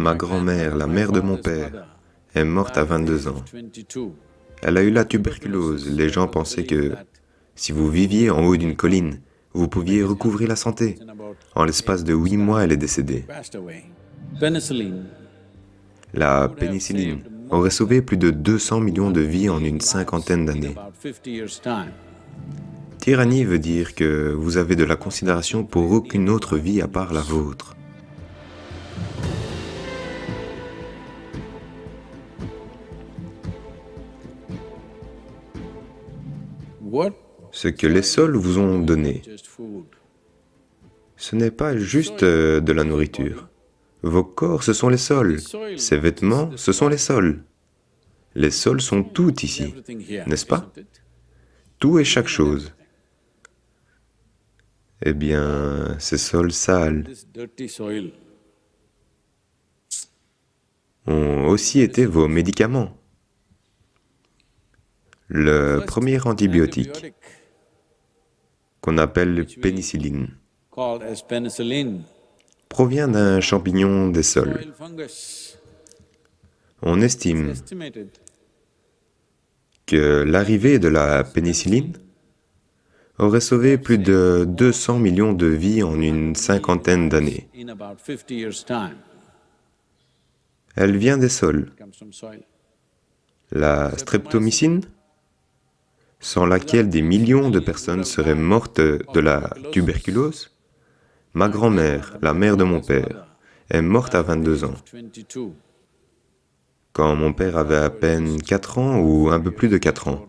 Ma grand-mère, la mère de mon père, est morte à 22 ans. Elle a eu la tuberculose. Les gens pensaient que si vous viviez en haut d'une colline, vous pouviez recouvrir la santé. En l'espace de huit mois, elle est décédée. La pénicilline aurait sauvé plus de 200 millions de vies en une cinquantaine d'années. Tyrannie veut dire que vous avez de la considération pour aucune autre vie à part la vôtre. Ce que les sols vous ont donné, ce n'est pas juste euh, de la nourriture. Vos corps, ce sont les sols. Ces vêtements, ce sont les sols. Les sols sont tout ici, n'est-ce pas? Tout et chaque chose. Eh bien, ces sols sales ont aussi été vos médicaments. Le premier antibiotique, qu'on appelle pénicilline, provient d'un champignon des sols. On estime que l'arrivée de la pénicilline aurait sauvé plus de 200 millions de vies en une cinquantaine d'années. Elle vient des sols. La streptomycine, sans laquelle des millions de personnes seraient mortes de la tuberculose, ma grand-mère, la mère de mon père, est morte à 22 ans. Quand mon père avait à peine 4 ans ou un peu plus de 4 ans.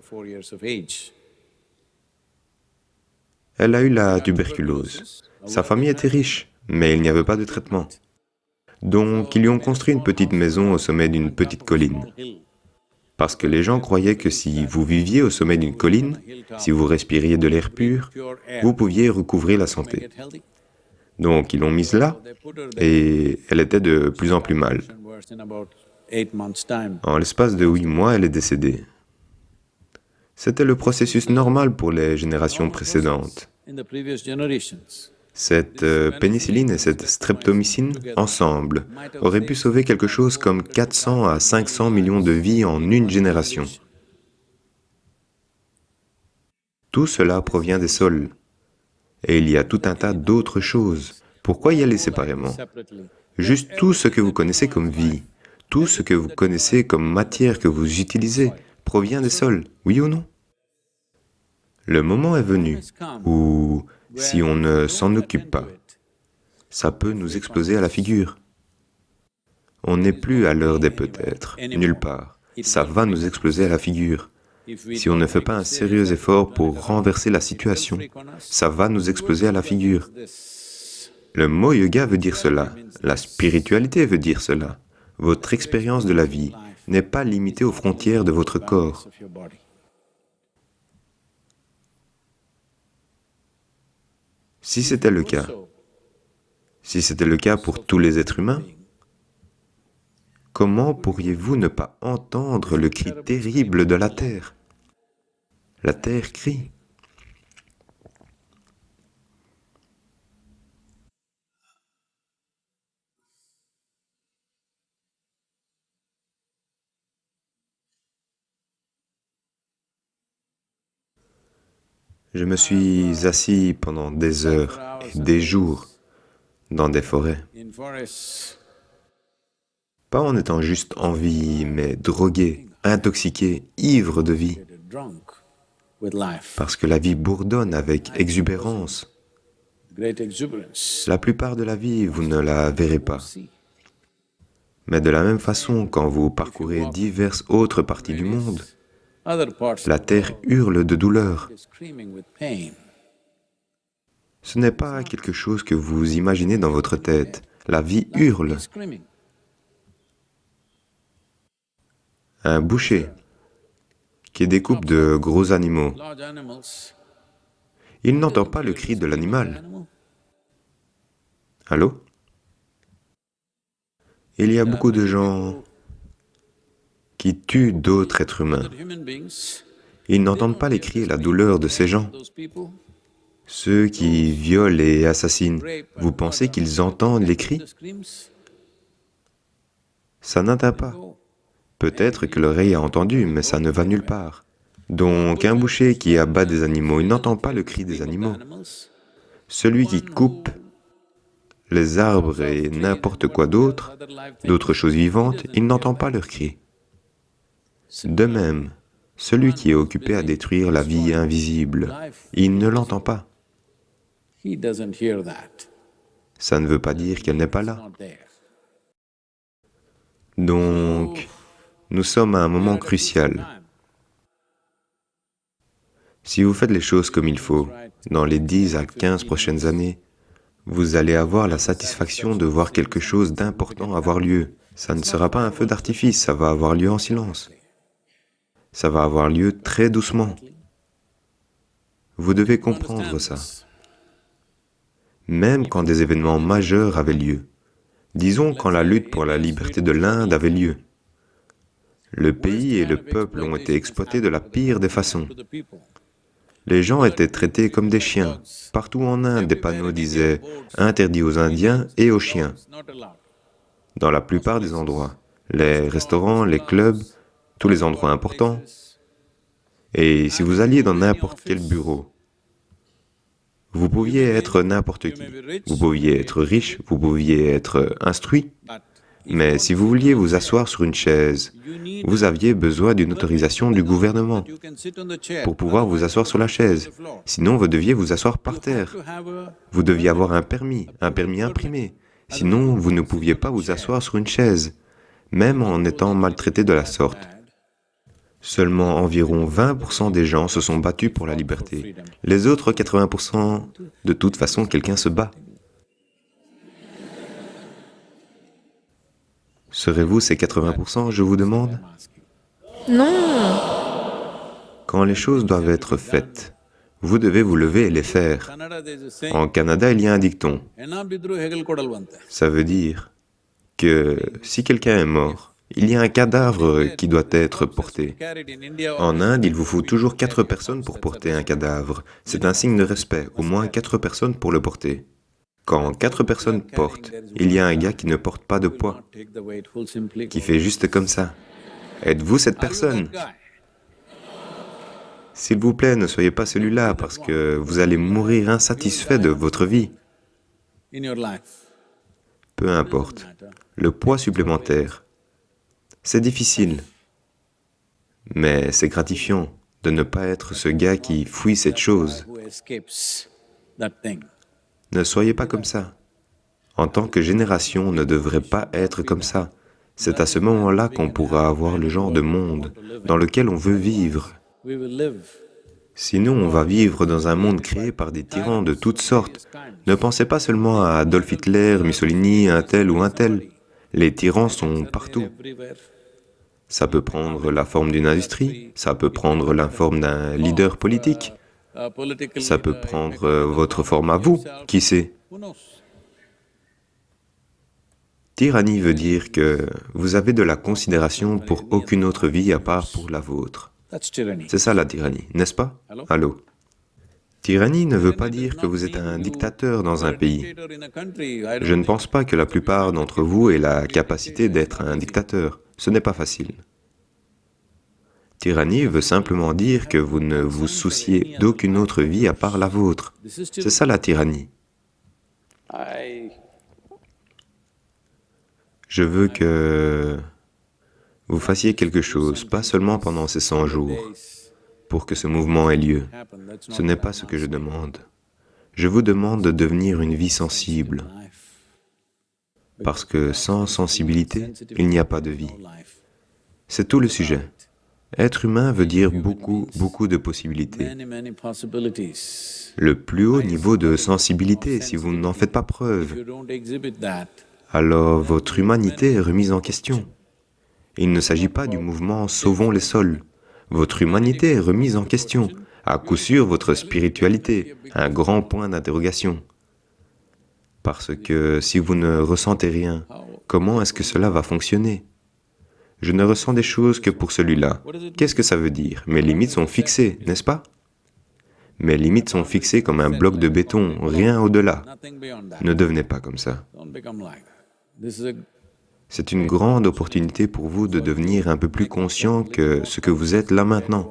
Elle a eu la tuberculose. Sa famille était riche, mais il n'y avait pas de traitement. Donc, ils lui ont construit une petite maison au sommet d'une petite colline. Parce que les gens croyaient que si vous viviez au sommet d'une colline, si vous respiriez de l'air pur, vous pouviez recouvrir la santé. Donc, ils l'ont mise là, et elle était de plus en plus mal. En l'espace de huit mois, elle est décédée. C'était le processus normal pour les générations précédentes. Cette euh, pénicilline et cette streptomycine, ensemble, auraient pu sauver quelque chose comme 400 à 500 millions de vies en une génération. Tout cela provient des sols. Et il y a tout un tas d'autres choses. Pourquoi y aller séparément? Juste tout ce que vous connaissez comme vie, tout ce que vous connaissez comme matière que vous utilisez, provient des sols, oui ou non? Le moment est venu où si on ne s'en occupe pas. Ça peut nous exploser à la figure. On n'est plus à l'heure des peut-être, nulle part. Ça va nous exploser à la figure. Si on ne fait pas un sérieux effort pour renverser la situation, ça va nous exploser à la figure. Le mot yoga veut dire cela, la spiritualité veut dire cela. Votre expérience de la vie n'est pas limitée aux frontières de votre corps. Si c'était le cas, si c'était le cas pour tous les êtres humains, comment pourriez-vous ne pas entendre le cri terrible de la terre? La terre crie. Je me suis assis pendant des heures et des jours dans des forêts. Pas en étant juste en vie, mais drogué, intoxiqué, ivre de vie. Parce que la vie bourdonne avec exubérance. La plupart de la vie, vous ne la verrez pas. Mais de la même façon, quand vous parcourez diverses autres parties du monde, la terre hurle de douleur. Ce n'est pas quelque chose que vous imaginez dans votre tête. La vie hurle. Un boucher qui découpe de gros animaux, il n'entend pas le cri de l'animal. Allô? Il y a beaucoup de gens qui tuent d'autres êtres humains. Ils n'entendent pas les cris et la douleur de ces gens. Ceux qui violent et assassinent, vous pensez qu'ils entendent les cris? Ça n'atteint pas. Peut-être que l'oreille a entendu, mais ça ne va nulle part. Donc un boucher qui abat des animaux, il n'entend pas le cri des animaux. Celui qui coupe les arbres et n'importe quoi d'autre, d'autres choses vivantes, il n'entend pas leur cri. De même, celui qui est occupé à détruire la vie invisible, il ne l'entend pas. Ça ne veut pas dire qu'elle n'est pas là. Donc, nous sommes à un moment crucial. Si vous faites les choses comme il faut, dans les 10 à 15 prochaines années, vous allez avoir la satisfaction de voir quelque chose d'important avoir lieu. Ça ne sera pas un feu d'artifice, ça va avoir lieu en silence. Ça va avoir lieu très doucement. Vous devez comprendre ça. Même quand des événements majeurs avaient lieu, disons quand la lutte pour la liberté de l'Inde avait lieu, le pays et le peuple ont été exploités de la pire des façons. Les gens étaient traités comme des chiens. Partout en Inde, des panneaux disaient « interdit aux Indiens et aux chiens » dans la plupart des endroits. Les restaurants, les clubs, tous les endroits importants. Et si vous alliez dans n'importe quel bureau, vous pouviez être n'importe qui. Vous pouviez être riche, vous pouviez être instruit, mais si vous vouliez vous asseoir sur une chaise, vous aviez besoin d'une autorisation du gouvernement pour pouvoir vous asseoir sur la chaise. Sinon, vous deviez vous asseoir par terre. Vous deviez avoir un permis, un permis imprimé. Sinon, vous ne pouviez pas vous asseoir sur une chaise, même en étant maltraité de la sorte. Seulement environ 20% des gens se sont battus pour la liberté. Les autres 80%, de toute façon, quelqu'un se bat. Serez-vous ces 80%, je vous demande? Non Quand les choses doivent être faites, vous devez vous lever et les faire. En Canada, il y a un dicton. Ça veut dire que si quelqu'un est mort, il y a un cadavre qui doit être porté. En Inde, il vous faut toujours quatre personnes pour porter un cadavre. C'est un signe de respect, au moins quatre personnes pour le porter. Quand quatre personnes portent, il y a un gars qui ne porte pas de poids, qui fait juste comme ça. Êtes-vous cette personne? S'il vous plaît, ne soyez pas celui-là parce que vous allez mourir insatisfait de votre vie. Peu importe. Le poids supplémentaire, c'est difficile, mais c'est gratifiant de ne pas être ce gars qui fuit cette chose. Ne soyez pas comme ça. En tant que génération, on ne devrait pas être comme ça. C'est à ce moment-là qu'on pourra avoir le genre de monde dans lequel on veut vivre. Sinon, on va vivre dans un monde créé par des tyrans de toutes sortes. Ne pensez pas seulement à Adolf Hitler, Mussolini, un tel ou un tel. Les tyrans sont partout. Ça peut prendre la forme d'une industrie, ça peut prendre la forme d'un leader politique, ça peut prendre euh, votre forme à vous, qui sait? Tyrannie veut dire que vous avez de la considération pour aucune autre vie à part pour la vôtre. C'est ça la tyrannie, n'est-ce pas? Allô? Tyrannie ne veut pas dire que vous êtes un dictateur dans un pays. Je ne pense pas que la plupart d'entre vous aient la capacité d'être un dictateur. Ce n'est pas facile. Tyrannie veut simplement dire que vous ne vous souciez d'aucune autre vie à part la vôtre. C'est ça la tyrannie. Je veux que vous fassiez quelque chose, pas seulement pendant ces 100 jours, pour que ce mouvement ait lieu. Ce n'est pas ce que je demande. Je vous demande de devenir une vie sensible, parce que sans sensibilité, il n'y a pas de vie. C'est tout le sujet. Être humain veut dire beaucoup, beaucoup de possibilités. Le plus haut niveau de sensibilité, si vous n'en faites pas preuve, alors votre humanité est remise en question. Il ne s'agit pas du mouvement « Sauvons les sols ». Votre humanité est remise en question. À coup sûr, votre spiritualité, un grand point d'interrogation. Parce que si vous ne ressentez rien, comment est-ce que cela va fonctionner? Je ne ressens des choses que pour celui-là. Qu'est-ce que ça veut dire? Mes limites sont fixées, n'est-ce pas? Mes limites sont fixées comme un bloc de béton, rien au-delà. Ne devenez pas comme ça. C'est une grande opportunité pour vous de devenir un peu plus conscient que ce que vous êtes là maintenant.